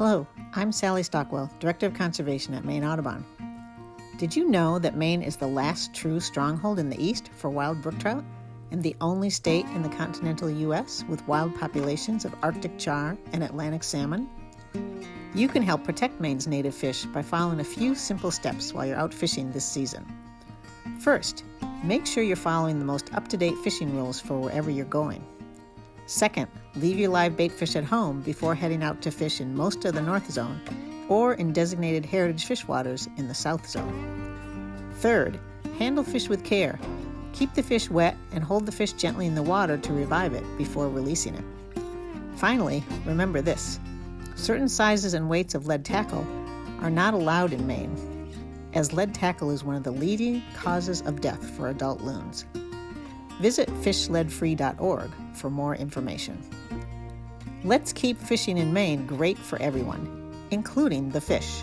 I'm Sally Stockwell, Director of Conservation at Maine Audubon. Did you know that Maine is the last true stronghold in the East for wild brook trout and the only state in the continental U.S. with wild populations of Arctic char and Atlantic salmon? You can help protect Maine's native fish by following a few simple steps while you're out fishing this season. First, make sure you're following the most up to date fishing rules for wherever you're going. Second, leave your live bait fish at home before heading out to fish in most of the North Zone or in designated heritage fish waters in the South Zone. Third, handle fish with care. Keep the fish wet and hold the fish gently in the water to revive it before releasing it. Finally, remember this certain sizes and weights of lead tackle are not allowed in Maine, as lead tackle is one of the leading causes of death for adult loons. Visit fishleadfree.org for more information. Let's keep fishing in Maine great for everyone, including the fish.